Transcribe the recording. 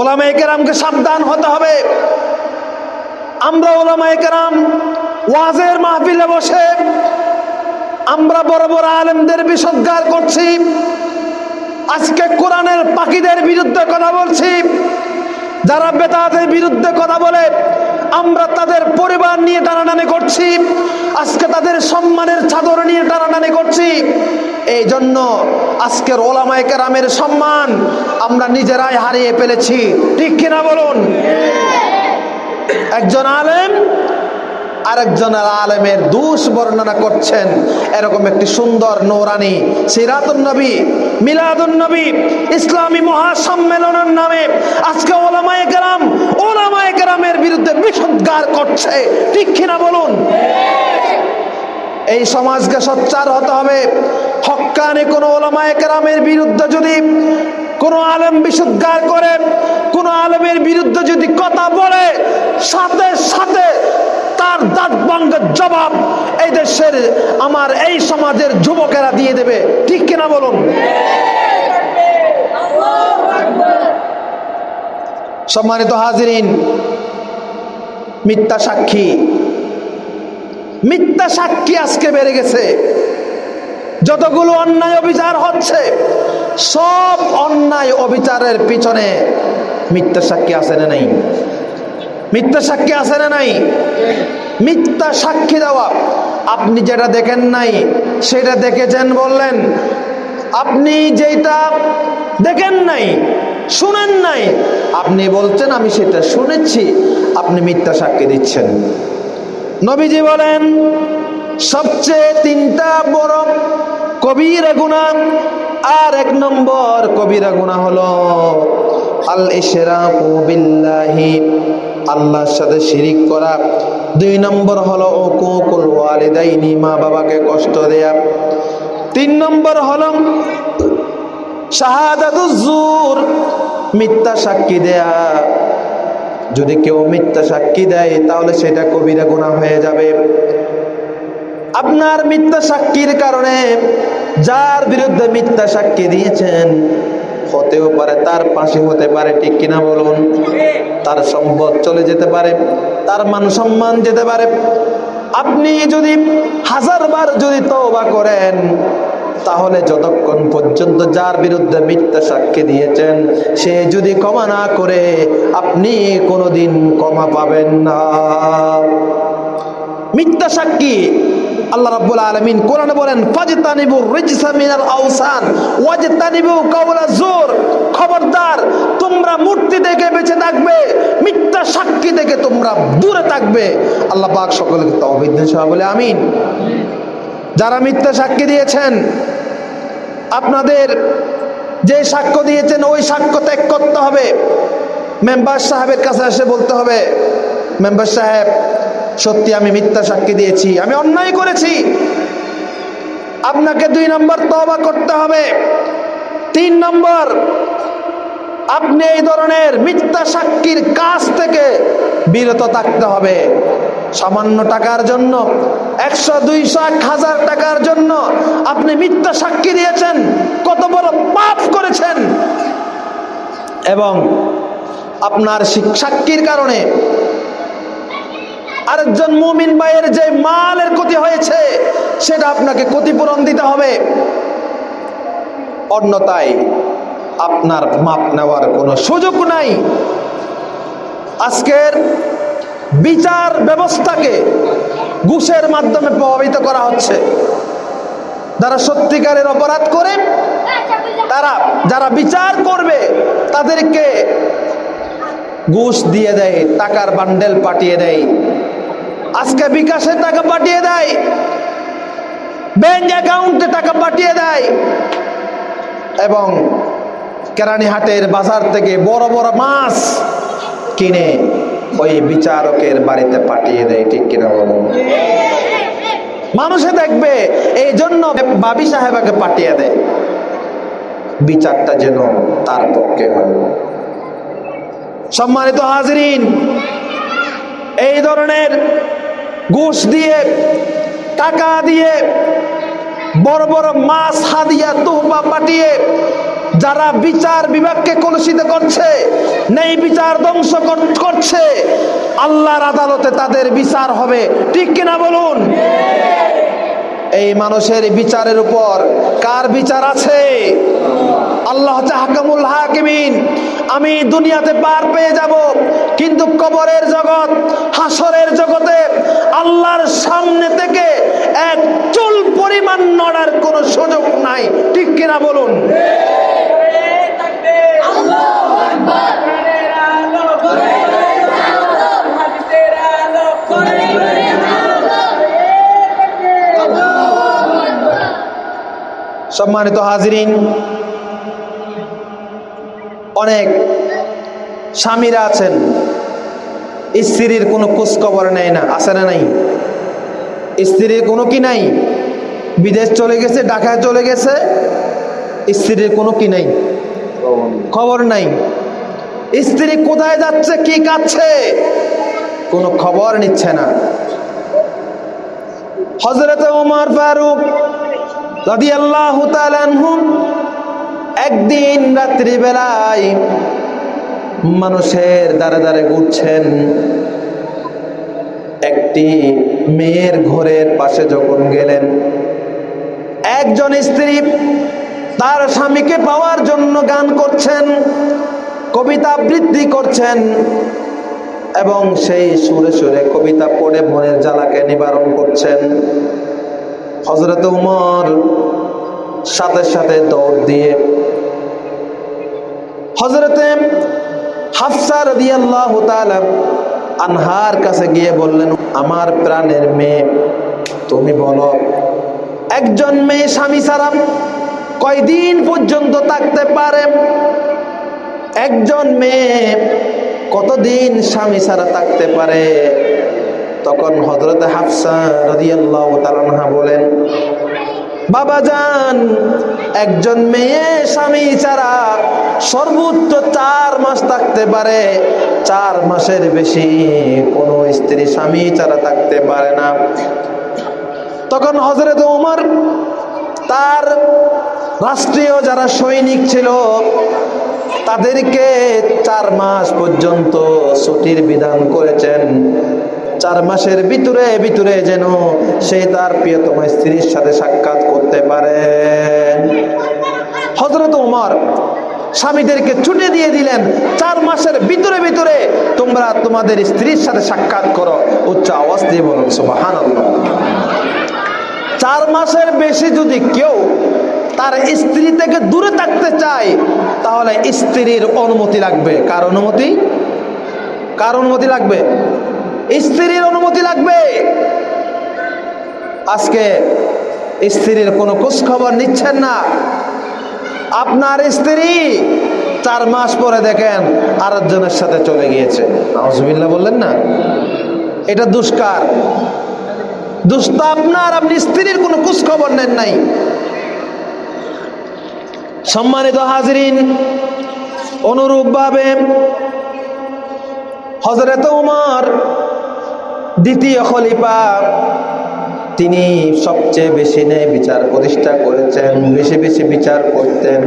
ওলামা কেরামকে সাবধান হতে হবে। আমরা ওলামা কেরাম ওয়াজের মাহফিলে বসে আমরা বড় বড় আলেমদের বিষজ্ঞার করছি, আজকে কোরআনের পাখিদের বিরুদ্ধে কথা বলছি, যারা বেতাদের বিরুদ্ধে কথা বলে, আমরা তাদের পরিবার নিয়ে টানাটানি করছি, আজকে তাদের সম্মানের চাদর নিয়ে টানাটানি করছি এই জন্য আজকের ওলামায় কেরামের সম্মান আমরা নিজেরাই হারিয়ে ফেলেছি। ঠিক কিনা বলুন? একজন আলেম আরেকজন আলেমের দোষ বর্ণনা করছেন। এরকম একটি সুন্দর নৌরানি সিরাতুন নবী, মিলাদুন নবী, ইসলামী মহাসম্মেলনের নামে আজকে ওলামায়ে কেরাম, ওলামায়ে কেরামের বিরুদ্ধে বিষোদ্গার করছে। ঠিক কিনা বলুন? এই সমাজকে সোচ্চার হতে হবে। হক্কানি কোনো ওলামায়ে কেরামের বিরুদ্ধে যদি কোনো আলেম বিশুদ্ধার করে, কোনো আলেমের বিরুদ্ধে যদি কথা বলে, সাথে সাথে তার দাঁত ভাঙ্গের জবাব এই দেশের, আমার এই সমাজের যুবকেরা দিয়ে দেবে। ঠিক কিনা বলুন? সম্মানিত হাজিরিন, মিথ্যা সাক্ষী মিথ্যা সাক্ষী আজকে বেড়ে গেছে। যতগুলো অন্যায় অবিচার হচ্ছে, সব অন্যায় অবিচারের পিছনে মিথ্যা সাক্ষী আছে না নাই? মিথ্যা সাক্ষী আছে না নাই? মিথ্যা সাক্ষী দেওয়া। আপনি যেটা দেখেন নাই, সেটা দেখেছেন বললেন, আপনি যেটা দেখেন নাই, শুনেন নাই, আপনি বলছেন, আমি সেটা শুনেছি, আপনি মিথ্যা সাক্ষী দিচ্ছেন। নবীজি বলেন, সবচেয়ে তিনটা বড় কবিরা গুণা আর এক নম্বর কবিরা গুণা হলো আল ইশরাকু বিল্লাহি, আল্লাহর সাথে শিরিক করা। দুই নম্বর হলো উকুকুল ওয়ালিদাইনি, মা বাবাকে কষ্ট দেয়া। তিন নম্বর হলো শাহাদাতুজ জুর মিথ্যা সাক্ষী দেয়া। যদি কেউ মিথ্যা সাক্ষী দেয়, তাহলে সেটা কবিরা গুণা হয়ে যাবে। আপনার মিথ্যা সাক্ষীর কারণে যার বিরুদ্ধে মিথ্যা সাক্ষী দিয়েছেন, হতেও পারে তার পাশে হতে পারে, ঠিক কিনা বলুন? তার সম্পদ চলে যেতে পারে, তার মান সম্মান যেতে পারে। আপনি যদি হাজারবার যদি তওবা করেন তাহলে যতক্ষণ পর্যন্ত যার বিরুদ্ধে মিথ্যা সাক্ষী দিয়েছেন, সে যদি ক্ষমা না করে, আপনি কোনোদিন ক্ষমা পাবেন না। মিথ্যা সাক্ষী আল্লাহ বলেন খবরদার, তোমরা মূর্তি বেঁচে থাকবে, মিথ্যা তোমরা দূরে থাকবে। বলে আমিন। যারা মিথ্যা সাক্ষী দিয়েছেন, আপনাদের যে সাক্ষ্য দিয়েছেন, ওই সাক্ষ্য ত্যাগ করতে হবে। মেম্বার সাহেবের কাছে এসে বলতে হবে, মেম্বার সাহেব, সত্যি আমি মিথ্যা সাক্ষী দিয়েছি, আমি অন্যায় করেছি। আপনাকে দুই নম্বর তবা করতে হবে। তিন নম্বর, আপনি এই ধরনের মিথ্যা সাক্ষীর কাজ থেকে বিরত থাকতে হবে। সামান্য টাকার জন্য একশো দুইশো এক হাজার টাকার জন্য আপনি মিথ্যা সাক্ষী দিয়েছেন। কত বড় পাপ করেছেন। এবং আপনার সাক্ষীর কারণে আরেকজন মুমিন ভাইয়ের যে মালের ক্ষতি হয়েছে, সেটা আপনাকে ক্ষতিপূরণ দিতে হবে। অন্যতায় আপনার মাপ নেওয়ার কোনো সুযোগ নাই। আজকের বিচার ব্যবস্থাকে ঘুষের মাধ্যমে প্রভাবিত করা হচ্ছে। যারা সত্যিকারের অপরাধ করে, তারা যারা বিচার করবে, তাদেরকে ঘুষ দিয়ে দেয়, টাকার বান্ডেল পাঠিয়ে দেয়। আজকে বিকাশে টাকা পাঠিয়ে দেয়, ব্যাংক অ্যাকাউন্টে টাকা পাঠিয়ে দেয় এবং কেরানীহাটের বাজার থেকে বড় বড় মাছ কিনে ওই বিচারকের বাড়িতে পাঠিয়ে দেয়, ঠিক কিনা বলুন? মানুষে দেখবে এই জন্য বাবি সাহেবাকে পাঠিয়ে দেয়। বিচারটা যেন তার পক্ষে হয়। সম্মানিত হাজরিন, এই ধরনের ঘুষ দিয়ে, টাকা দিয়ে বড় বড় মাছ, হাদিয়া তোহবা পাঠিয়ে যারা বিচার বিভাগকে কলুষিত করছে, নেই বিচার ধ্বংস কর- করছে, আল্লাহর আদালতে তাদের বিচার হবে। ঠিক কিনা বলুন? এই মানুষের বিচারের উপর কার বিচার আছে? আল্লাহ হাকামুল হাকিমিন, আমি দুনিয়াতে পার পেয়ে যাব, কিন্তু কবরের জগৎ, হাসরের জগতে আল্লাহর সামনে থেকে এক চুল পরিমাণ নড়ার কোনো সুযোগ নাই। ঠিক কিনা বলুন? সম্মানিত হাজরিন, অনেক স্বামীরা আছেন, স্ত্রীর কোনো খোঁজখবর নেয় না আছে না নাই। স্ত্রীর কোনো কি নাই? বিদেশ চলে গেছে, ঢাকায় চলে গেছে, স্ত্রীর কোনো কি নাই? খবর নাই। স্ত্রী কোথায় যাচ্ছে, কি কাচ্ছে কোনো খবর নিচ্ছে না। হজরত উমর ফারুক রাদিয়াল্লাহু তাআলা আনহুম একদিন রাত্রিবেলায় মানুষের দ্বারে দ্বারে ঘুরছেন। একটি মেয়ের ঘরের পাশে যখন গেলেন, একজন স্ত্রী তার স্বামীকে পাওয়ার জন্য গান করছেন, কবিতা আবৃত্তি করছেন এবং সেই সুরে সুরে কবিতা পড়ে মনের জ্বালাকে নিবারণ করছেন। হজরত উমর সাথে সাথে দৌড় দিয়ে হজরতে হাফসা রাদিয়াল্লাহু তাআলা আনহার কাছে গিয়ে বললেন, আমার প্রাণের মেয়ে, তুমি বলো, একজন মেয়ে স্বামী ছাড়া কয়দিন পর্যন্ত থাকতে পারে? একজন মেয়ে কতদিন স্বামী ছাড়া থাকতে পারে? তখন হজরত হাফসা রাদিয়াল্লাহু তাআলা আনহা বলেন বাবা যান একজন মেয়ে স্বামী ছাড়া সর্বোচ্চ চার মাস থাকতে পারে। চার মাসের বেশি কোনো স্ত্রী স্বামী ছাড়া থাকতে পারে না। তখন হজরত উমর তার রাষ্ট্রীয় যারা সৈনিক ছিল, তাদেরকে চার মাস পর্যন্ত ছুটির বিধান করেছেন। চার মাসের ভিতরে ভিতরে যেন সে তার প্রিয়তম স্ত্রীর সাথে সাক্ষাৎ করতে পারে। হজরত উমর স্বামীদেরকে ছুটে দিয়ে দিলেন, চার মাসের ভিতরে ভিতরে তোমরা তোমাদের স্ত্রীর সাথে সাক্ষাৎ করো। উচ্চ আওয়াজ দিয়ে বলুন সুবাহান চার মাসের বেশি যদি কেউ তার স্ত্রী থেকে দূরে থাকতে চায়, তাহলে স্ত্রীর অনুমতি লাগবে। কার অনুমতি? কার অনুমতি লাগবে? স্ত্রীর অনুমতি লাগবে। আজকে স্ত্রীর কোনো খোঁজ খবর নিচ্ছেন না। আপনার স্ত্রী চার মাস পরে দেখেন আরেকজনের সাথে চলে গিয়েছে। আহজবিল্লা বললেন না? এটা দুষ্কার। দুষ্ট আপনার, আপনি স্ত্রীর কোনো খোঁজ খবর নেন নাই। সম্মানিত হাজরিন অনুরূপ অনুরূপভাবে হজরত উমর দ্বিতীয় খলিফা। তিনি সবচেয়ে বেশি ন্যায় বিচার প্রতিষ্ঠা করেছেন বেশি বেশি বিচার করতেন।